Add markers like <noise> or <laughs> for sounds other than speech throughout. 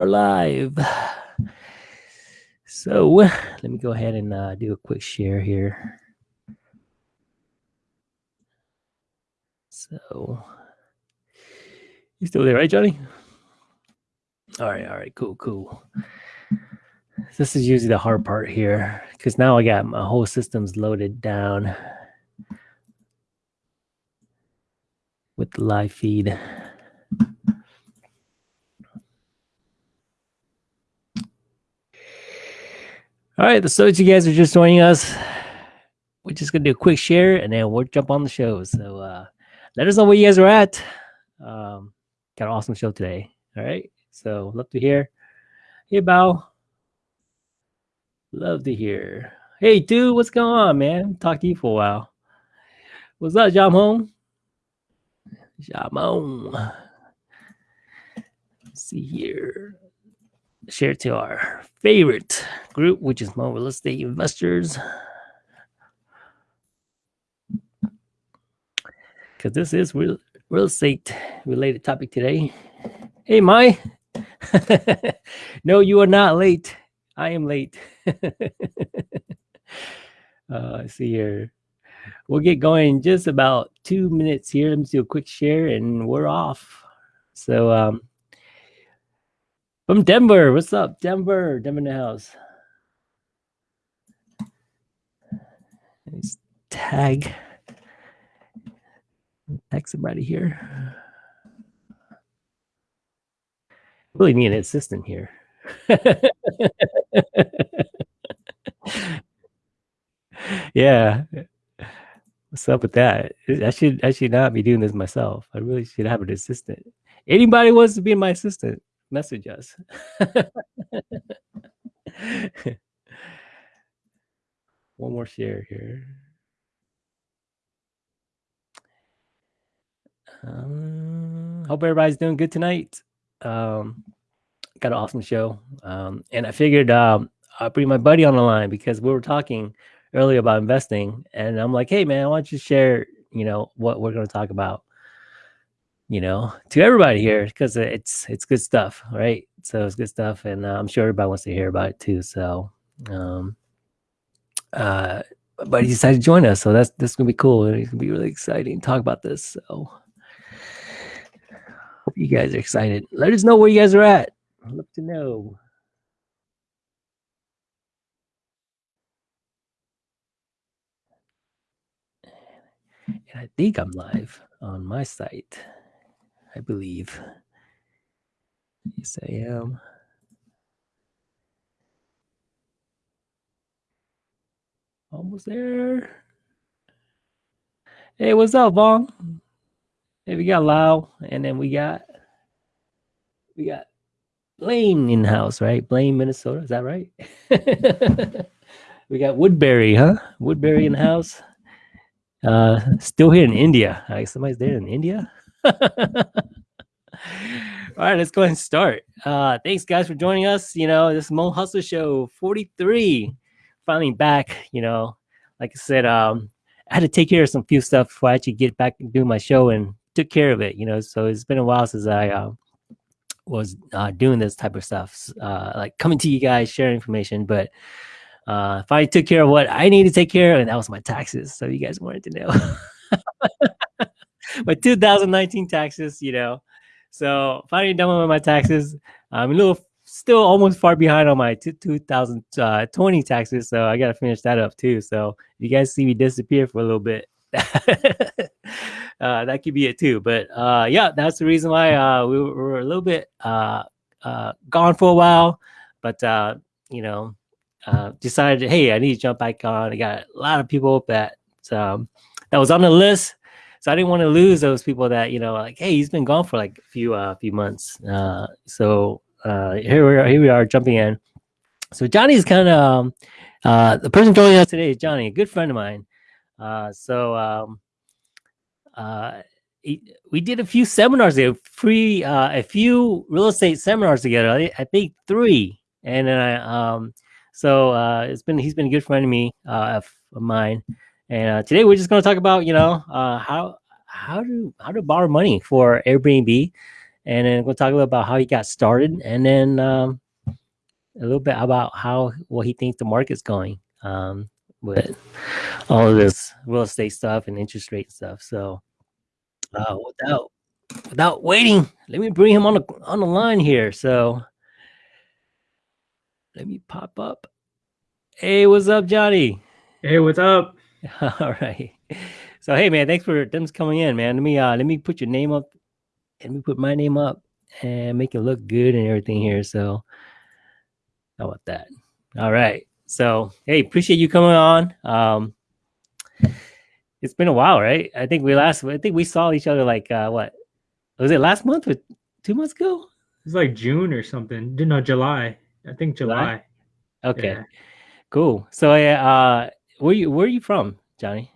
are live. So let me go ahead and uh, do a quick share here. So you still there, right, Johnny? All right, all right, cool, cool. This is usually the hard part here because now I got my whole systems loaded down with the live feed. All right, the so you guys are just joining us. We're just gonna do a quick share and then we'll jump on the show. So uh, let us know where you guys are at. Um, got an awesome show today. All right, so love to hear. Hey, Bao. Love to hear. Hey, dude, what's going on, man? Talk to you for a while. What's up, Jamon? Jamon. Let's see here share to our favorite group, which is Hmong Real Estate Investors. Because this is real, real estate related topic today. Hey, Mai. <laughs> no, you are not late. I am late. <laughs> uh, see here. We'll get going in just about two minutes here. Let me do a quick share and we're off. So, um, from Denver. What's up, Denver? Denver in the house. Nice tag. Tag somebody here. Really need an assistant here. <laughs> yeah. What's up with that? I should I should not be doing this myself. I really should have an assistant. Anybody wants to be my assistant? Message us. <laughs> One more share here. Um, hope everybody's doing good tonight. Um, got an awesome show. Um, and I figured um, I'll bring my buddy on the line because we were talking earlier about investing. And I'm like, hey, man, why don't you share, you know, what we're going to talk about? You know, to everybody here because it's it's good stuff, right? So it's good stuff, and uh, I'm sure everybody wants to hear about it too. So, um, uh, but he decided to join us, so that's this is gonna be cool. It's gonna be really exciting talk about this. So, hope you guys are excited. Let us know where you guys are at. I'd love to know. And I think I'm live on my site. I believe. Yes, I am. Almost there. Hey, what's up, Vong? Hey, we got Lau, and then we got we got Blaine in house, right? Blaine, Minnesota. Is that right? <laughs> we got Woodbury, huh? Woodbury in house. Uh, still here in India. Like somebody's there in India. All right, let's go ahead and start. Uh, thanks, guys, for joining us. You know, this Mo Hustle Show 43, finally back. You know, like I said, um, I had to take care of some few stuff before I actually get back and do my show and took care of it. You know, so it's been a while since I uh, was uh, doing this type of stuff, uh, like coming to you guys, sharing information. But uh, I took care of what I need to take care of, and that was my taxes. So you guys wanted to know. <laughs> <laughs> my 2019 taxes, you know. So finally done with my taxes. I'm a little still almost far behind on my 2020 taxes, so I got to finish that up too. So you guys see me disappear for a little bit, <laughs> uh, that could be it too. But uh, yeah, that's the reason why uh, we were a little bit uh, uh, gone for a while. But uh, you know, decided, hey, I need to jump back on. I got a lot of people that um, that was on the list so I didn't want to lose those people that you know, like, hey, he's been gone for like a few uh, few months. Uh, so uh, here we are. Here we are jumping in. So Johnny's kind of um, uh, the person joining us today is Johnny, a good friend of mine. Uh, so um, uh, he, we did a few seminars there, free uh, a few real estate seminars together. I, I think three, and then I um, so uh, it's been he's been a good friend of me uh, of mine. And uh, today we're just going to talk about, you know, uh, how how to how to borrow money for Airbnb, and then we'll talk a little about how he got started, and then um, a little bit about how what he thinks the market's going um, with all of this real estate stuff and interest rate stuff. So, uh, without without waiting, let me bring him on the on the line here. So, let me pop up. Hey, what's up, Johnny? Hey, what's up? <laughs> All right. So hey man, thanks for them coming in, man. Let me uh let me put your name up. Let me put my name up and make it look good and everything here. So how about that? All right. So hey, appreciate you coming on. Um it's been a while, right? I think we last I think we saw each other like uh what was it last month or two months ago? It's like June or something. No, July. I think July. July? Okay. Yeah. Cool. So uh where you where are you from, Johnny?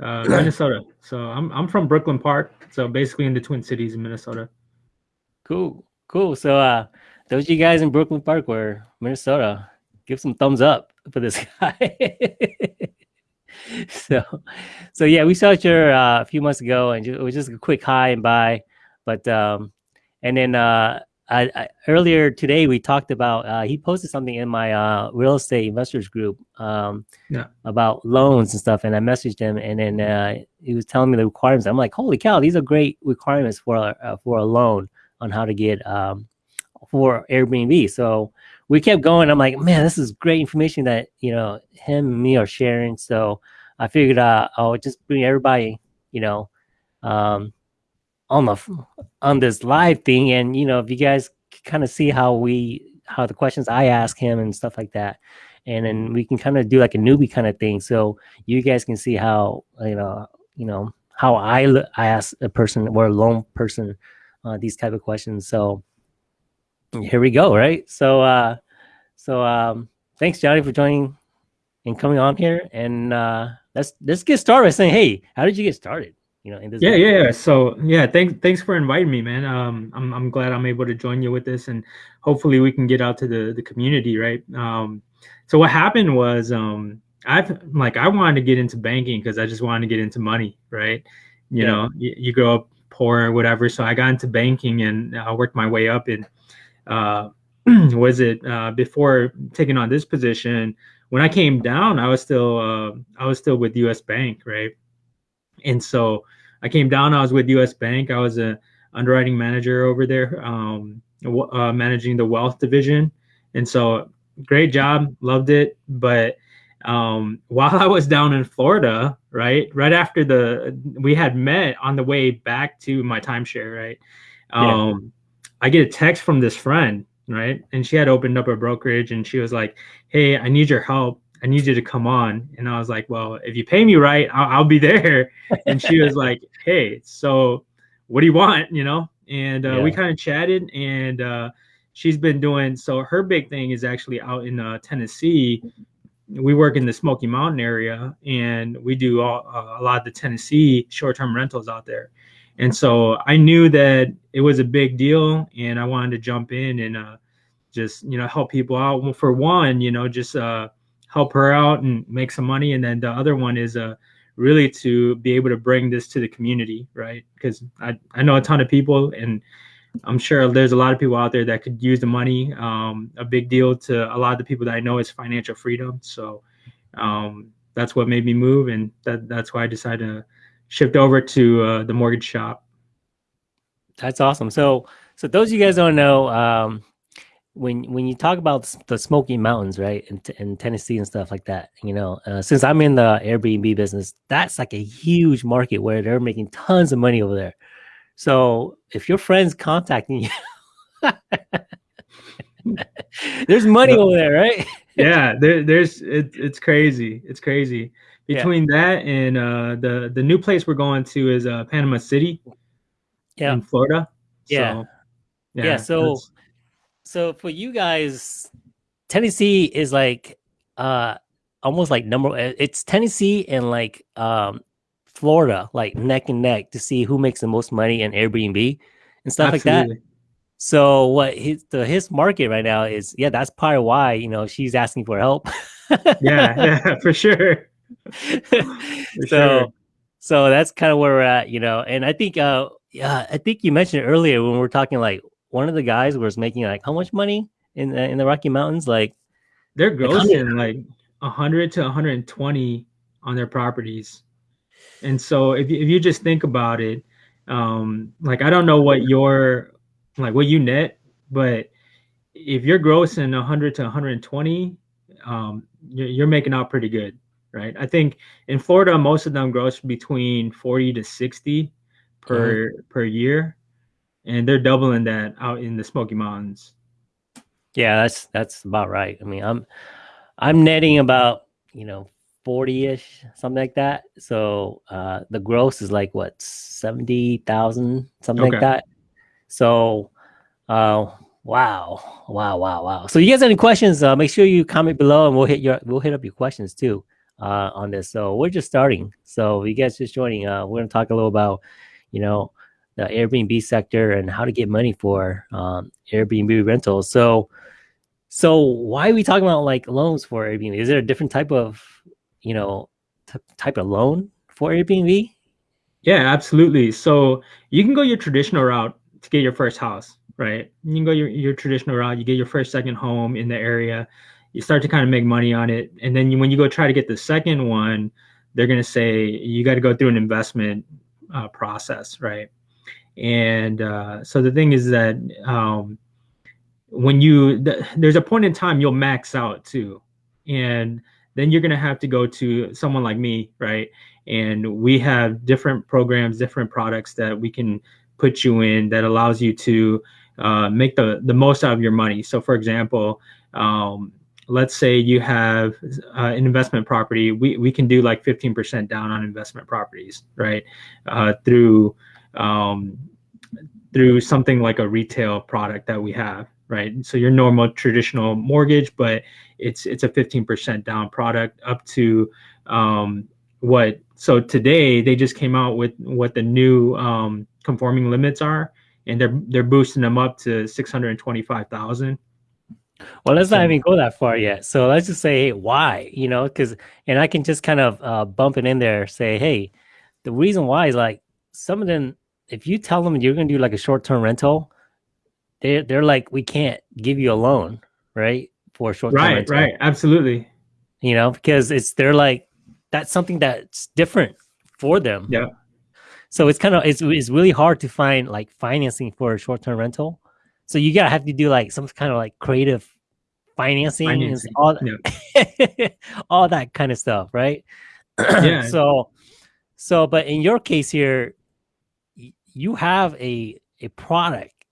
Uh, Minnesota. So I'm I'm from Brooklyn Park. So basically in the Twin Cities in Minnesota. Cool, cool. So uh, those you guys in Brooklyn Park were Minnesota, give some thumbs up for this <laughs> guy. so, so yeah, we saw each other uh, a few months ago, and it was just a quick hi and bye. But um, and then uh, I, I, earlier today we talked about uh, he posted something in my uh, real estate investors group um, yeah. about loans and stuff, and I messaged him, and then uh, he was telling me the requirements. I'm like, holy cow, these are great requirements for a, uh, for a loan on how to get um, for Airbnb. So we kept going. I'm like, man, this is great information that you know him and me are sharing. So I figured uh, I'll just bring everybody, you know. Um, on the on this live thing and you know if you guys kind of see how we how the questions i ask him and stuff like that and then we can kind of do like a newbie kind of thing so you guys can see how you know you know how i i ask a person or a lone person uh, these type of questions so here we go right? So uh so um thanks johnny for joining and coming on here and uh let's let's get started saying hey how did you get started you know, in this. Yeah, yeah, yeah. So yeah, thanks, thanks for inviting me, man. Um, I'm, I'm glad I'm able to join you with this, and hopefully we can get out to the the community, right? Um, so what happened was, um, I've like I wanted to get into banking because I just wanted to get into money, right? You yeah. know, you, you grow up poor or whatever. So I got into banking and I worked my way up. And uh, <clears throat> was it uh, before taking on this position? When I came down, I was still uh, I was still with U.S. Bank, right? And so I came down. I was with U.S. Bank. I was a underwriting manager over there, um, uh, managing the wealth division. And so, great job, loved it. But um, <laughs> while I was down in Florida, right, right after the we had met on the way back to my timeshare, right, um, yeah. I get a text from this friend, right, and she had opened up a brokerage, and she was like, "Hey, I need your help." I need you to come on. And I was like, well, if you pay me right, I'll, I'll be there. <laughs> And she was like, hey, so what do you want? You know? And uh, yeah. we kind of chatted and uh, she's been doing, so her big thing is actually out in uh, Tennessee. We work in the Smoky Mountain area and we do all, uh, a lot of the Tennessee short-term rentals out there. And so I knew that it was a big deal and I wanted to jump in and uh, just, you know, help people out. Well, for one, you know, just, uh, help her out and make some money. And then the other one is uh really to be able to bring this to the community right? Because i i know a ton of people and i'm sure there's a lot of people out there that could use the money. Um a big deal to a lot of the people that i know is financial freedom. So um that's what made me move and that that's why i decided to shift over to uh, the mortgage shop. That's awesome. So so those of you guys don't know um when when you talk about the Smoky Mountains, right, in, in Tennessee and stuff like that, you know, uh, since I'm in the Airbnb business, that's like a huge market where they're making tons of money over there. So if your friends contacting you, <laughs> there's money over there, right? <laughs> yeah, there, there's it, it's crazy. It's crazy. Between yeah. that and uh, the the new place we're going to is uh, Panama City, yeah, in Florida. Yeah, so, yeah. yeah so so for you guys, Tennessee is like uh almost like number uh, it's Tennessee and like um Florida like neck and neck to see who makes the most money in Airbnb and stuff Absolutely. like that. So what his the his market right now is yeah, that's part of why, you know, she's asking for help. <laughs> yeah, yeah, for sure. <laughs> for so sure. so that's kind of where we're at, you know. And I think uh yeah, I think you mentioned earlier when we are talking like one of the guys was making like how much money in the, in the Rocky Mountains? Like they're grossing like 100 to 120 on their properties. And so if you, if you just think about it, um, like I don't know what your like what you net, but if you're grossing 100 to 120, um, you're, you're making out pretty good, right? I think in Florida, most of them gross between 40 to 60 per mm-hmm. per year, and they're doubling that out in the Smoky Mountains. Yeah, that's that's about right. I mean, I'm I'm netting about you know 40-ish something like that so uh the gross is like what 70,000 something okay. like that so uh wow wow wow wow so you guys have any questions uh make sure you comment below and we'll hit your we'll hit up your questions too uh on this so we're just starting so you guys just joining uh we're gonna talk a little about you know the airbnb sector and how to get money for um airbnb rentals so so why are we talking about like loans for airbnb is there a different type of you know, type of loan for Airbnb? Yeah, absolutely. So you can go your traditional route to get your first house, right? You can go your, your traditional route, you get your first, second home in the area, you start to kind of make money on it. And then you, when you go try to get the second one, they're going to say you got to go through an investment uh, process, right? And uh, so the thing is that um, when you, th- there's a point in time you'll max out too. And then you're going to have to go to someone like me, right? And we have different programs, different products that we can put you in that allows you to uh, make the, the most out of your money. So, for example, um, let's say you have uh, an investment property, we, we can do like 15% down on investment properties, right? Uh, through um, through something like a retail product that we have, right? So your normal traditional mortgage, but it's it's a 15% down product up to um, what so today they just came out with what the new um, conforming limits are and they're they're boosting them up to 625,000 well let's not even go that far yet. So let's just say hey, why? You know because and i can just kind of uh, bump it in there say hey the reason why is like some of them if you tell them you're going to do like a short-term rental they're, they're like we can't give you a loan right for short term. right rental. right absolutely you know because it's they're like that's something that's different for them yeah so it's kind of it's, it's really hard to find like financing for a short-term rental so you gotta have to do like some kind of like creative financing, financing. all yeah. <laughs> all that kind of stuff right <clears throat> yeah so so but in your case here you have a a product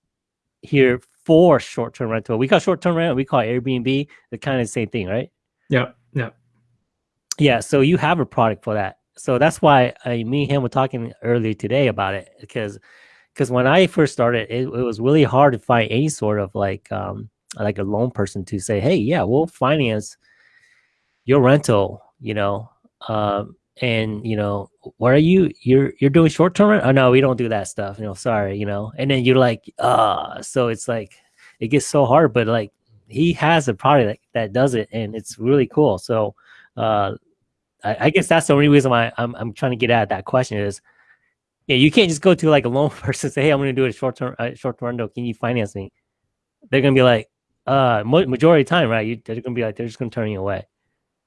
here for short-term rental. We call short-term rental, we call Airbnb, the kind of the same thing, right? Yeah, yeah. Yeah, so you have a product for that. So that's why I, me and him were talking earlier today about it because because when I first started, it, it, was really hard to find any sort of like um like a loan person to say, hey, yeah, we'll finance your rental, you know, um, and you know what are you you're you're doing short term oh no we don't do that stuff. You know sorry you know and then you're like ah so it's like it gets so hard but like he has a product that, that does it and it's really cool. So uh I, I guess that's the only reason why I'm, I'm trying to get at that question is yeah you can't just go to like a loan <laughs> person say hey i'm gonna do a short term uh, short term window can you finance me? They're gonna be like uh majority of time right? You, they're gonna be like they're just gonna turn you away.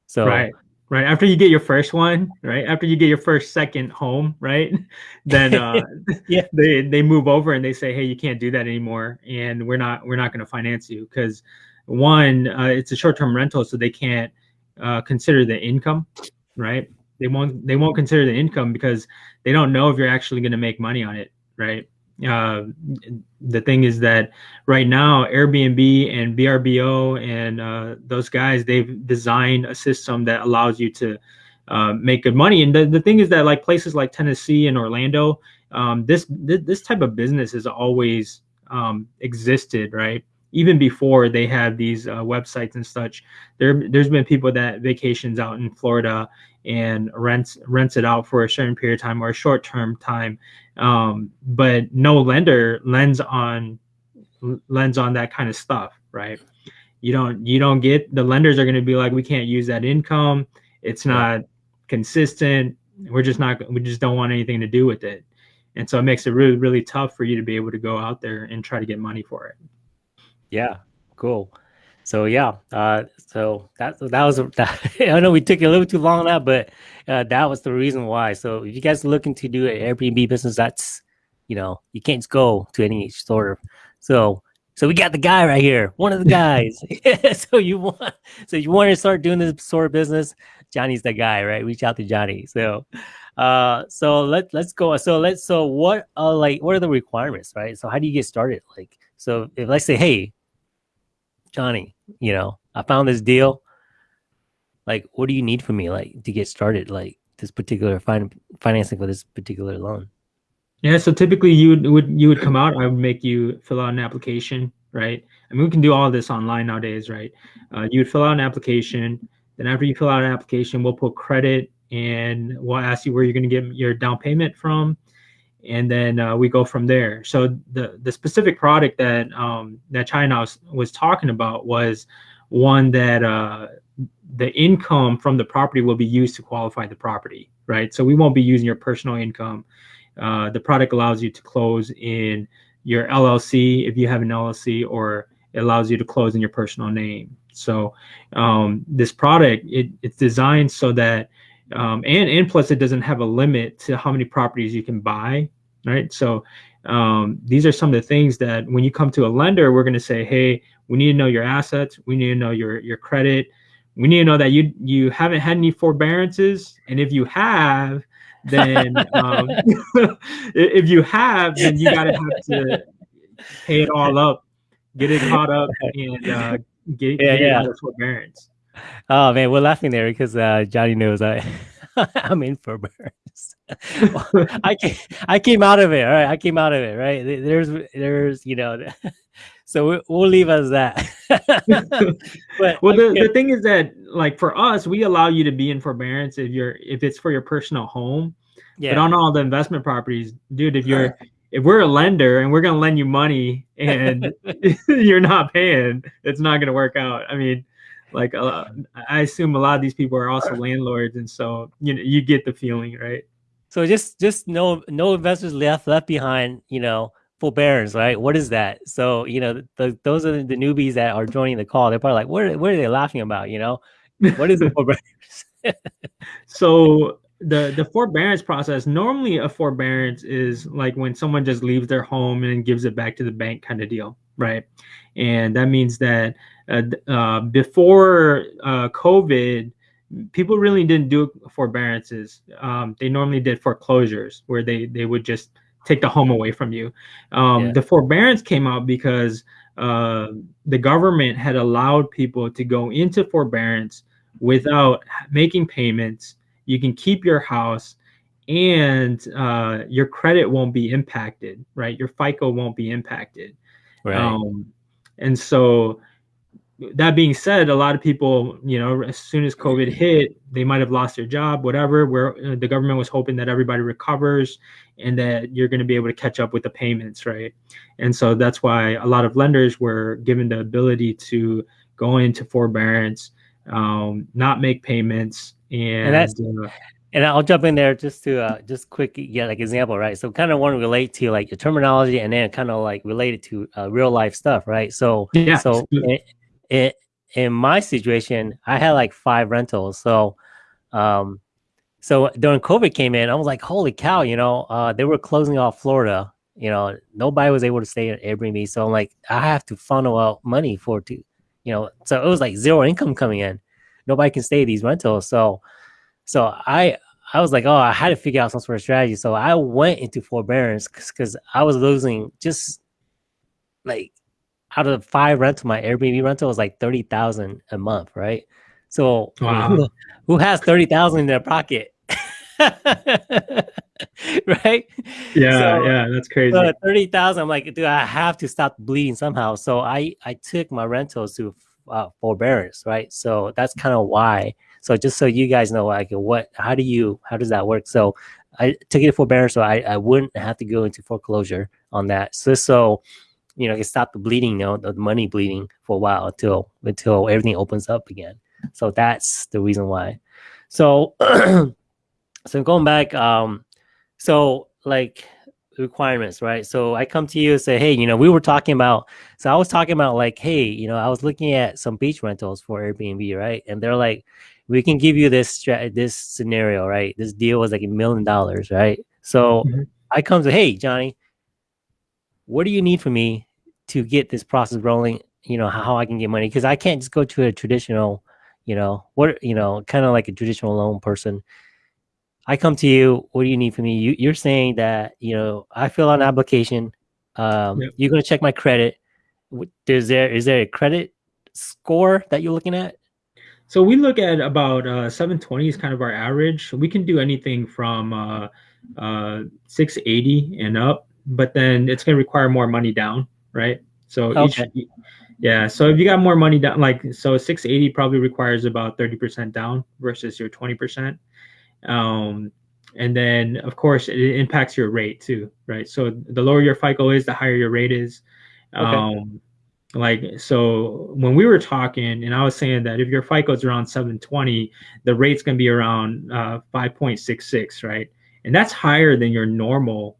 So right right? After you get your first one right? After you get your first second home right? <laughs> Then uh <laughs> yeah. <laughs> they they move over and they say hey you can't do that anymore and we're not we're not going to finance you. Because one uh, it's a short-term rental so they can't uh, consider the income right? They won't they won't consider the income because they don't know if you're actually going to make money on it right uh, the thing is that right now Airbnb and VRBO and uh, those guys they've designed a system that allows you to uh, make good money. And the, the thing is that like places like Tennessee and Orlando, um, this, this, this type of business has always um, existed, right? Even before they had these uh, websites and such, there there's been people that vacations out in Florida and rents rents it out for a certain period of time or a short term time um, but no lender lends on lends on that kind of stuff, right? You don't you don't get the lenders are going to be like, we can't use that income. It's not consistent. We're just not. We just don't want anything to do with it. and so it makes it really really tough for you to be able to go out there and try to get money for it. Yeah, cool. So yeah, uh, so that that was <laughs> that, I know we took a little too long on that, but uh, that was the reason why. So if you guys are looking to do an Airbnb business, that's you know you can't go to any store. So so we got the guy right here, one of the guys. <laughs> <laughs> so you want so you want to start doing this sort of business, Johnny's the guy, right? Reach out to Johnny. So uh so let let's go. So let's so what are like what are the requirements, right? So how do you get started? Like so if let's say, hey, Johnny, you know, I found this deal. Like, what do you need from me, like, to get started? Like this particular fin- financing for this particular loan. Yeah, so typically you would, you would come out. I would make you fill out an application, right? I mean, we can do all this online nowadays, right? Uh, you would fill out an application. Then after you fill out an application, we'll put credit and we'll ask you where you're going to get your down payment from, and then uh, we go from there. So the the specific product that um, that China was, was talking about was one that uh, the income from the property will be used to qualify the property, right? So we won't be using your personal income. Uh, the product allows you to close in your LLC if you have an LLC, or it allows you to close in your personal name. So um, this product it, it's designed so that um, and and plus it doesn't have a limit to how many properties you can buy, right? So um, these are some of the things that when you come to a lender, we're going to say, hey, we need to know your assets, we need to know your your credit, we need to know that you you haven't had any forbearances, and if you have, then um, <laughs> if you have, then you got to have to pay it all up, get it caught up, and uh, get, yeah, get yeah. it forbearance. Oh man, we're laughing there because uh, Johnny knows I <laughs> I'm in forbearance. <laughs> I came, I came out of it. All right, I came out of it. Right there's there's you know <laughs> so we'll leave us that. but well, the, the thing is that like for us, we allow you to be in forbearance if you're if it's for your personal home. Yeah. But on all the investment properties, dude, if you're if we're a lender and we're gonna lend you money and you're not paying, it's not gonna work out. I mean, like uh, I assume a lot of these people are also landlords, and so you know you get the feeling, right? So just just no no investors left left behind. You know, forbearance, right? What is that? So, you know, the, those are the newbies that are joining the call. They're probably like, what are, what are they laughing about? You know, what is the <laughs> forbearance? so the the forbearance process normally a forbearance is like when someone just leaves their home and gives it back to the bank kind of deal right and that means that uh, uh, before uh, covid people really didn't do forbearances um, they normally did foreclosures where they they would just take the home away from you. Um, yeah. The forbearance came out because uh, the government had allowed people to go into forbearance without making payments. You can keep your house and uh, your credit won't be impacted, right? Your FICO won't be impacted. Right. Um, and so that being said, a lot of people, you know, as soon as COVID hit, they might have lost their job, whatever. Where uh, the government was hoping that everybody recovers and that you're going to be able to catch up with the payments, right? And so that's why a lot of lenders were given the ability to go into forbearance, um, not make payments, and, and. Uh, and I'll jump in there just to uh, just quick yeah like example right so kind of want to relate to like your terminology and then kind of like relate it to uh, real life stuff right so yeah so it, in my situation, I had like five rentals. So, um, so during COVID came in, I was like, holy cow, you know, uh, they were closing off Florida. You know, nobody was able to stay at Airbnb. So I'm like, I have to funnel out money for to, you know, so it was like zero income coming in. Nobody can stay these rentals. So, so I, I was like, oh, I had to figure out some sort of strategy. So I went into forbearance because I was losing just like out of five rental, my Airbnb rental was like thirty thousand a month, right? So wow. who, <laughs> who has thirty thousand in their pocket? <laughs> right? Yeah, so, yeah, that's crazy. So thirty thousand. I'm like, dude, I have to stop bleeding somehow. So I I took my rentals to uh, forbearance, right? So that's kind of why. So just so you guys know, like, what, how do you, how does that work? So I took it to forbearance, so I I wouldn't have to go into foreclosure on that. So so you know, it stopped the bleeding, you know, the money bleeding for a while until until everything opens up again. So that's the reason why. So <clears throat> so going back, um, so like requirements, right? So I come to you and say, hey, you know, we were talking about. So I was talking about like, hey, you know, I was looking at some beach rentals for Airbnb, right? And they're like, we can give you this this scenario, right? This deal was like a million dollars, right? So mm-hmm. I come to, hey, Johnny, what do you need from me to get this process rolling? You know, how, I can get money because I can't just go to a traditional, you know, what you know, kind of like a traditional loan person. I come to you. What do you need from me? You, you're saying that you know I fill out an application. Um, yep. You're going to check my credit. Is there is there a credit score that you're looking at? So we look at about uh, 720 is kind of our average. We can do anything from uh, uh, 680 and up, but then it's going to require more money down, right? So okay. each, yeah. So if you got more money down, like so, 680 probably requires about 30% down versus your 20%. Um, and then of course it impacts your rate too, right? So the lower your FICO is, the higher your rate is. Okay. Um, like so when we were talking and i was saying that if your fico is around 720 the rate's going to be around uh, 5.66 right and that's higher than your normal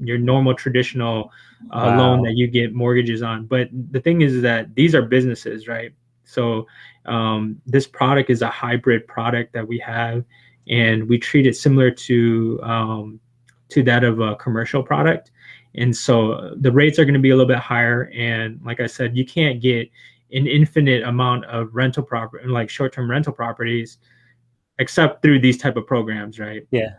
your normal traditional uh, wow. loan that you get mortgages on. But the thing is that these are businesses right? So um, this product is a hybrid product that we have and we treat it similar to um, to that of a commercial product. And so the rates are going to be a little bit higher. And like i said you can't get an infinite amount of rental property and like short-term rental properties except through these type of programs right? Yeah.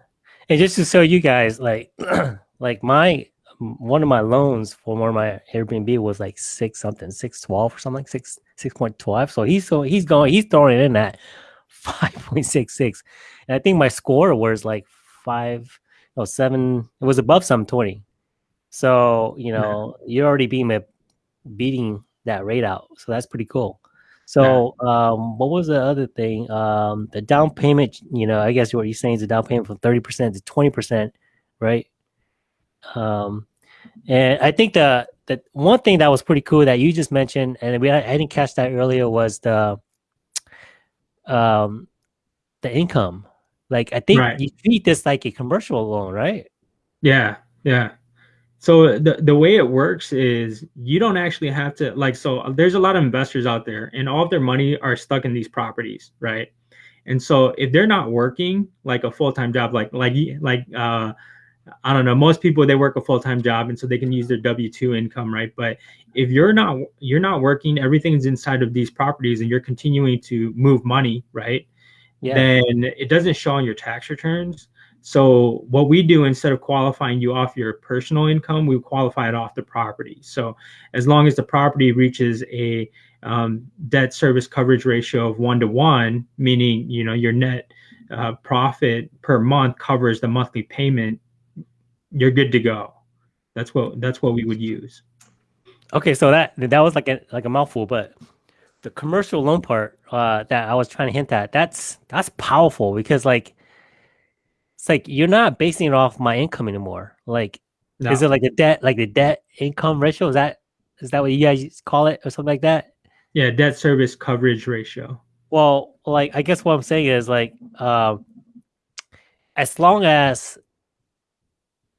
And just to show you guys like <clears throat> like my one of my loans for one of my airbnb was like six something six twelve or something six six point twelve so he's so he's going he's throwing it in at <laughs> 5.66 and i think my score was like five no seven it was above some twenty. so you know yeah. you're already being beating that rate out. So that's pretty cool. So yeah. um, what was the other thing? Um, the down payment. You know, I guess what you're saying is the down payment from thirty percent to twenty percent, right? Um, and I think the the one thing that was pretty cool that you just mentioned, and we I, I didn't catch that earlier, was the um the income. Like I think right. you treat this like a commercial loan, right? Yeah, yeah. So the the way it works is you don't actually have to like so there's a lot of investors out there and all of their money are stuck in these properties, right? And so if they're not working like a full-time job like like like uh I don't know, most people they work a full-time job and so they can use their W2 income, right? But if you're not you're not working, everything's inside of these properties and you're continuing to move money, right? Yeah. Then it doesn't show on your tax returns so what we do instead of qualifying you off your personal income, we qualify it off the property. So as long as the property reaches a um, debt service coverage ratio of one to one, meaning you know your net uh, profit per month covers the monthly payment, you're good to go. That's what that's what we would use. Okay, so that that was like a like a mouthful, but the commercial loan part uh, that I was trying to hint at that's that's powerful because like it's like you're not basing it off my income anymore. Like, no. is it like a debt, like the debt income ratio? Is that is that what you guys call it or something like that? Yeah, debt service coverage ratio. Well, like I guess what I'm saying is like, um, as long as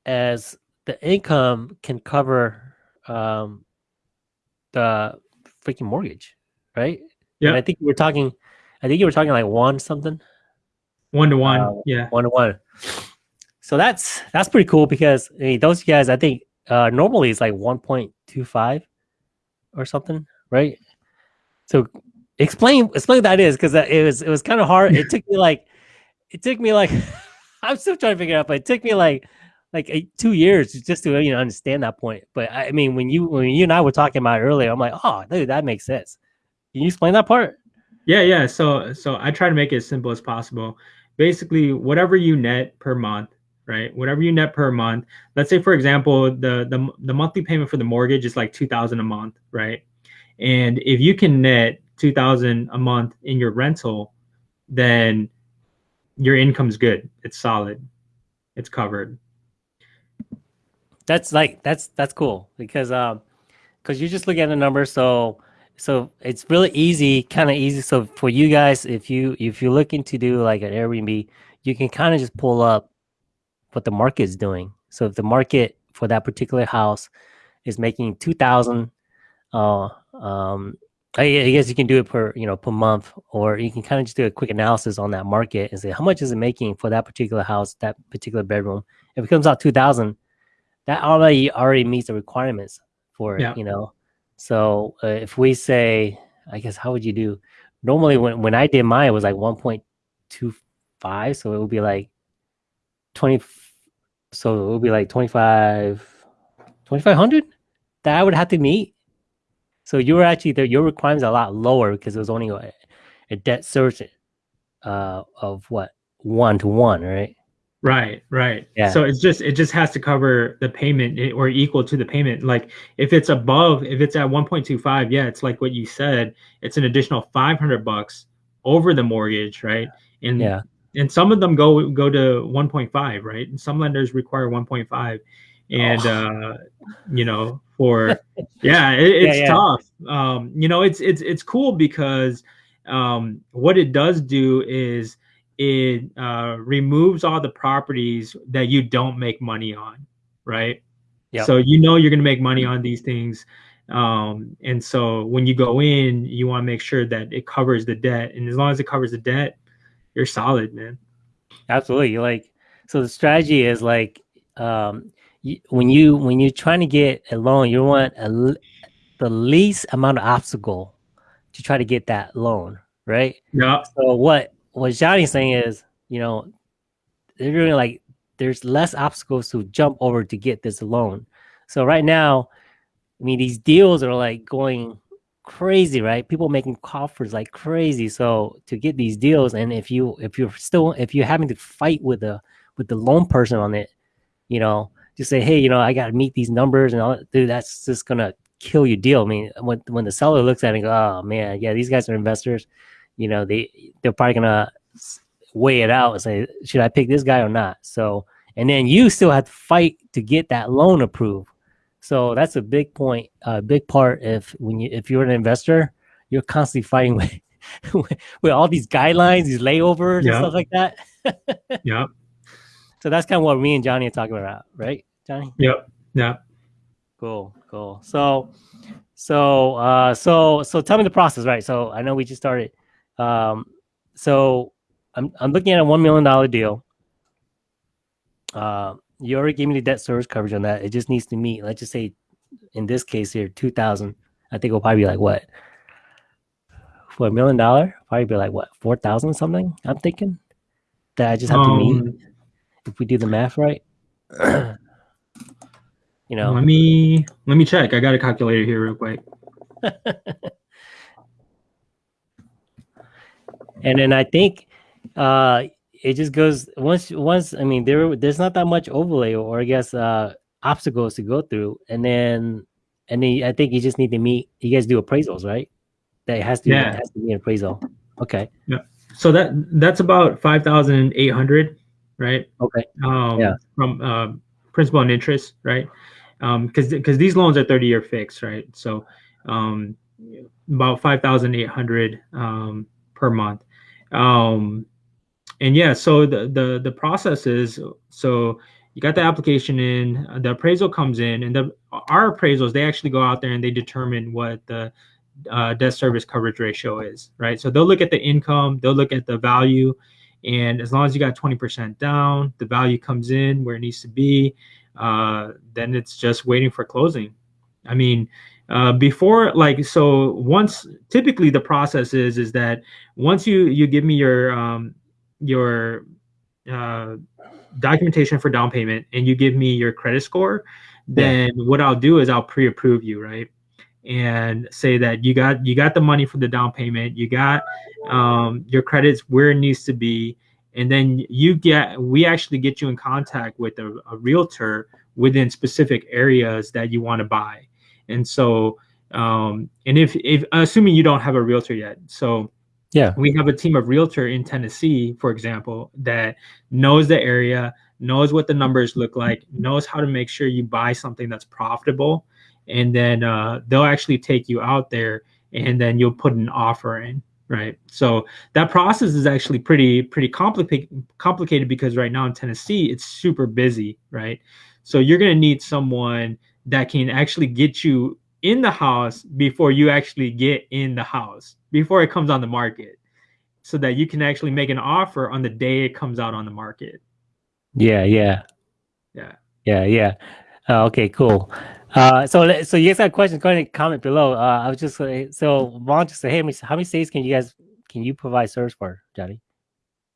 as the income can cover um, the freaking mortgage, right? Yeah. I think we were talking. I think you were talking like one something. One to one. Uh, yeah. One to one. So that's that's pretty cool because I mean, those guys, I think uh, normally it's like 1.25 or something, right? So explain explain what that is because it was it was kind of hard. It <laughs> took me like it took me like <laughs> I'm still trying to figure it out, but it took me like like eight, two years just to you know understand that point. But I, mean, when you when you and I were talking about earlier, I'm like, oh, dude, that makes sense. Can you explain that part? Yeah, yeah. So so I try to make it as simple as possible basically whatever you net per month right whatever you net per month let's say for example the the, the monthly payment for the mortgage is like 2000 a month right and if you can net 2000 a month in your rental then your income's good it's solid it's covered that's like that's that's cool because um because you just look at the number so so it's really easy, kind of easy. So for you guys, if you if you're looking to do like an Airbnb, you can kind of just pull up what the market is doing. So if the market for that particular house is making two thousand. Uh, um, I, guess you can do it per you know per month, or you can kind of just do a quick analysis on that market and say how much is it making for that particular house, that particular bedroom. If it comes out two thousand, that already already meets the requirements for it. Yeah. You know, so uh, if we say, I guess how would you do? Normally, when when I did mine, it was like one point two five, so it would be like twenty. So it would be like 25 2500 that I would have to meet so you were actually the, your requirements are a lot lower because it was only a, a debt service uh, of what one to one, right? Right, right. Yeah. So it's just it just has to cover the payment eh, or equal to the payment. Like if it's above, if it's at 1.25, yeah, it's like what you said, it's an additional 500 bucks over the mortgage, right? And Yeah. and some of them go go to 1.5, right? And some lenders require 1.5 and Oh. uh you know for <laughs> yeah it, it's yeah. tough um you know it's it's it's cool because um what it does do is it uh removes all the properties that you don't make money on right Yep. so you know you're going to make money on these things um and so when you go in you want to make sure that it covers the debt and as long as it covers the debt you're solid man Absolutely. Like, so the strategy is like, um, you, when you when you're trying to get a loan, you want a, the least amount of obstacle to try to get that loan, right? yeah So what what Johnny's saying is, you know, they're really like there's less obstacles to jump over to get this loan. So right now, I mean, these deals are like going crazy, right? People making coffers like crazy. So to get these deals, and if you if you're still if you're having to fight with the with the loan person on it, you know, just say, hey, you know, I got to meet these numbers and all. Dude, that's just gonna kill your deal. I mean, when when the seller looks at it, and go, oh man, yeah, these guys are investors. You know, they they're probably gonna weigh it out and say, should I pick this guy or not? So, and then you still have to fight to get that loan approved. So that's a big point, a big part. If when you if you're an investor, you're constantly fighting with <laughs> with, with all these guidelines, these layovers and stuff like that. <laughs> yeah So that's kind of what me and Johnny are talking about, right, Johnny? yep yeah Cool, cool. So, so, uh, so, so, tell me the process, right? So, I know we just started. Um, so, I'm I'm looking at a one million dollar deal. Uh, you already gave me the debt service coverage on that. It just needs to meet. Let's just say, in this case here, two thousand. I think it'll probably be like what for a million dollar? Probably be like what four thousand something. I'm thinking that I just have to meet Um, if we do the math right. <clears throat> you know, Let me let me check. I got a calculator here real quick. <laughs> and then I think uh it just goes once once I mean there there's not that much overlay or I guess uh obstacles to go through and then and then I think you just need to meet you guys do appraisals right that has to Yeah. has to be an appraisal okay Yeah. So that that's about five thousand eight hundred, right? okay Um, Yeah. From uh, principal and interest, right? Because because these loans are thirty year fixed, right? So um, about five thousand eight hundred um, per month. Um, and yeah, so the the the process is so you got the application in, the appraisal comes in, and the our appraisals they actually go out there and they determine what the uh, debt service coverage ratio is, right? So they'll look at the income, they'll look at the value, and as long as you got 20% down, the value comes in where it needs to be, uh, then it's just waiting for closing. I mean, uh, before like so once typically the process is is that once you you give me your um, your uh, documentation for down payment and you give me your credit score, then what I'll do is I'll pre-approve you, right? And say that you got you got the money for the down payment, you got um, your credits where it needs to be, and then you get we actually get you in contact with a, a realtor within specific areas that you want to buy. And so um, and if if assuming you don't have a realtor yet, so yeah we have a team of realtor in Tennessee, for example, that knows the area, knows what the numbers look like, knows how to make sure you buy something that's profitable, and then uh, they'll actually take you out there, and then you'll put an offer in, right? So that process is actually pretty pretty complicated complicated because right now in Tennessee it's super busy, right? So you're going to need someone that can actually get you in the house before you actually get in the house, before it comes on the market, so that you can actually make an offer on the day it comes out on the market. Yeah, yeah, Yeah. yeah, yeah. Uh, okay, cool. Uh, so so you guys got questions? Go ahead and comment below. Uh, I was just so Vaughn just say, hey, how many states can you guys can you provide service for, Johnny?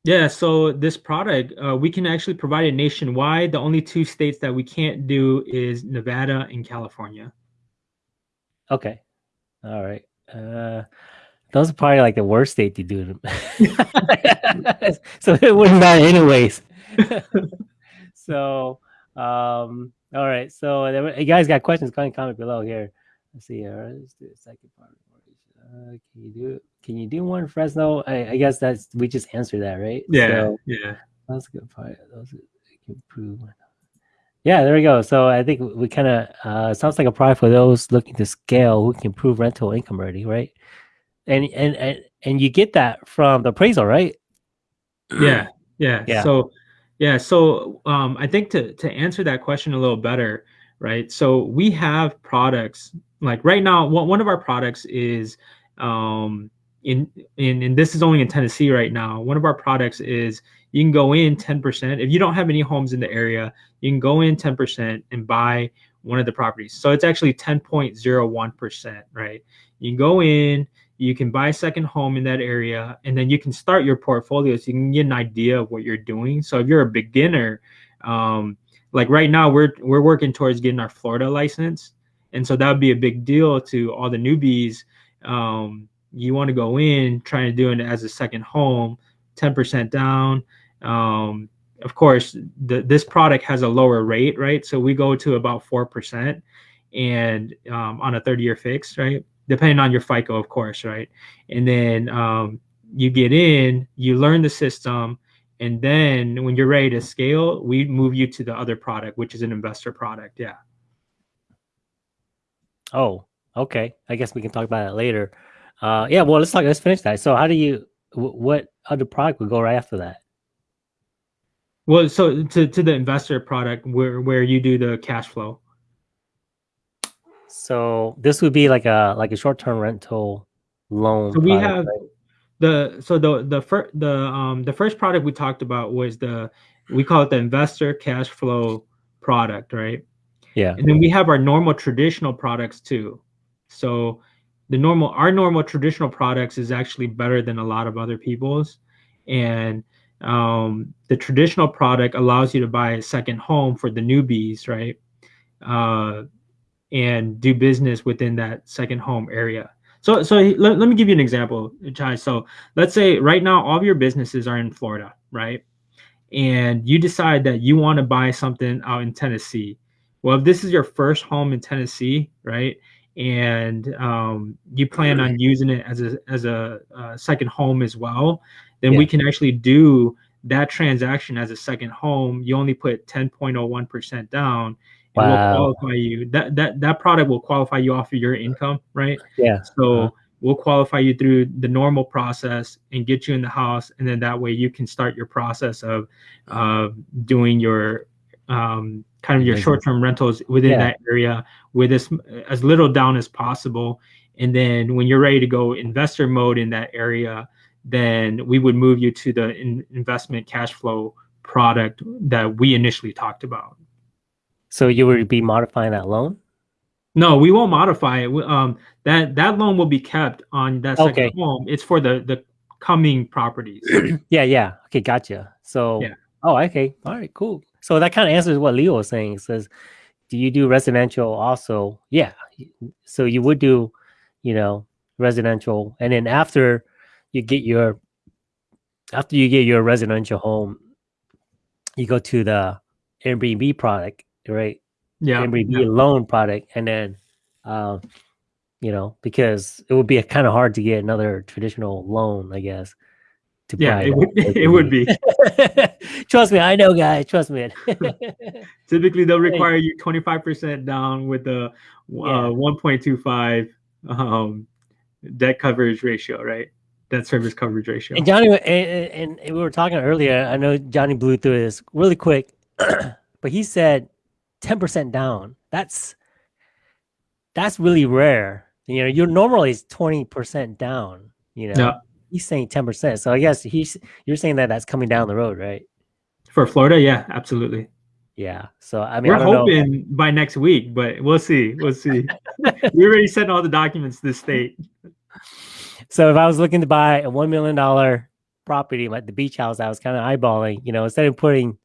Yeah, so this product, uh, we can actually provide it nationwide. The only two states that we can't do is Nevada and California. Okay. All right. Uh, those are probably like the worst state to do it. <laughs> so it wouldn't matter anyways. <laughs> so, um, all right. So you guys got questions? Go ahead and comment below here. Let's see. Right, let's do the second part. Uh, can you do can you do one Fresno? I, I guess that's we just answered that, right? Yeah. So, yeah. That's a good part. Those improve. Yeah, there we go. So I think we kind of uh, sounds like a product for those looking to scale who can improve rental income already, right? And and and and you get that from the appraisal, right? Yeah, yeah. <clears throat> yeah. So yeah, so um, I think to to answer that question a little better, right? So we have products like right now. One of our products is um, in in and this is only in Tennessee right now. One of our products is you can go in 10%. If you don't have any homes in the area, you can go in 10% and buy one of the properties. So it's actually 10.01%, right? You can go in, you can buy a second home in that area, and then you can start your portfolio so you can get an idea of what you're doing. So if you're a beginner, um, like right now, we're we're working towards getting our Florida license, and so that would be a big deal to all the newbies. Um, you want to go in trying to do it as a second home, 10% down, um, of course, the, this product has a lower rate, right? So we go to about 4% and um, on a 30 year fix, right? Depending on your FICO, of course, right? And then um, you get in, you learn the system, and then when you're ready to scale, we move you to the other product, which is an investor product. Yeah. Oh, okay. I guess we can talk about it later. Uh, yeah. Well, let's talk. Let's finish that. So, how do you? What other product would go right after that? Well, so to, to the investor product where where you do the cash flow. So this would be like a like a short term rental loan. So we product, have right? the so the the first the um the first product we talked about was the we call it the investor cash flow product, right? Yeah. And then we have our normal traditional products too. So the normal our normal traditional products is actually better than a lot of other people's and um, the traditional product allows you to buy a second home for the newbies, right? Uh, and do business within that second home area. So, so let, let me give you an example, Chai. So let's say right now all of your businesses are in Florida, right? And you decide that you want to buy something out in Tennessee. Well, if this is your first home in Tennessee, right? And um, you plan on using it as a as a uh, second home as well, then yeah. we can actually do that transaction as a second home. You only put 10.01% down. Wow. will qualify you. That that that product will qualify you off of your income, right? Yeah. So uh-huh. we'll qualify you through the normal process and get you in the house, and then that way you can start your process of uh, doing your um, kind of your short-term rentals within yeah. that area with as as little down as possible. And then when you're ready to go investor mode in that area, then we would move you to the in investment cash flow product that we initially talked about. So you would be modifying that loan? No, we won't modify it. Um, that that loan will be kept on that second okay. home. It's for the the coming properties. <clears throat> yeah, yeah. Okay, gotcha. So, yeah. oh, okay, all right, cool. So that kind of answers what Leo was saying. It says, do you do residential also? Yeah. So you would do, you know, residential, and then after you get your after you get your residential home, you go to the Airbnb product, right? Yeah, Airbnb yeah. loan product, and then, uh, you know, because it would be kind of hard to get another traditional loan, I guess. Yeah, it would, it would be. <laughs> Trust me, I know, guys. Trust me. <laughs> Typically, they'll require you twenty five percent down with the uh, one point two five um, debt coverage ratio, right? Debt service coverage ratio. And Johnny, and, and, we were talking earlier. I know Johnny blew through this really quick, <clears throat> but he said 10% down. That's that's really rare. You know, you're normally 20% down, you know. Yeah. He's saying 10%. So I guess he's you're saying that that's coming down the road, right? For Florida, yeah, absolutely. Yeah. So I mean, We're I don't know. hoping by next week, but we'll see. We'll see. <laughs> we already sent all the documents to the state. So if I was looking to buy a one million dollar property, like the beach house, I was kind of eyeballing. You know, instead of putting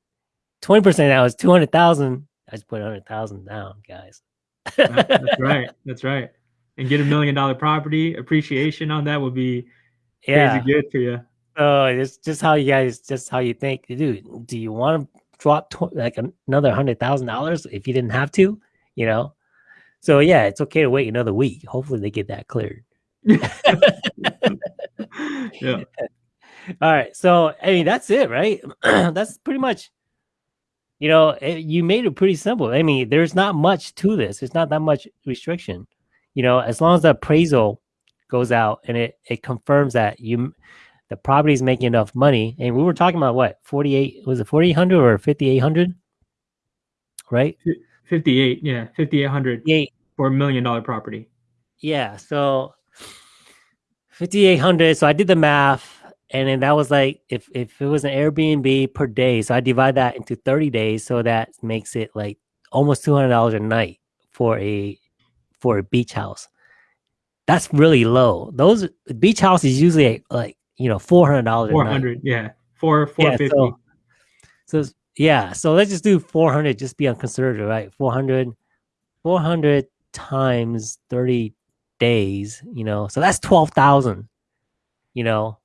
twenty percent down, it's two hundred thousand. I just put hundred thousand down, guys. That's <laughs> right. That's right. And get a million dollar property appreciation on that would be Yeah. crazy good for you. Oh, so it's just how you guys, just how you think, dude. Do you want to drop like another hundred thousand dollars if you didn't have to? You know. So yeah, it's okay to wait another week. Hopefully they get that cleared. <laughs> yeah. <laughs> All right. So, I mean, that's it, right? <clears throat> that's pretty much, you know, it, you made it pretty simple. I mean, there's not much to this. It's not that much restriction. You know, as long as the appraisal goes out and it, it confirms that you, the property is making enough money. And we were talking about what, 48, was it 4,800 or 5,800? Right? 58. Yeah. 5,800 Yeah. for a million dollar property. Yeah. So 5,800. So I did the math. And then that was like if if it was an Airbnb per day, so I divide that into 30 days, so that makes it like almost two hundred dollars a night for a for a beach house. That's really low. Those beach house is usually like, you know four hundred dollars night. 400. Yeah. Four, Yeah, 450. so, so yeah, so let's just do 400, just be on conservative, right? 400, 400 times 30 days, you know, so that's 12,000, you know,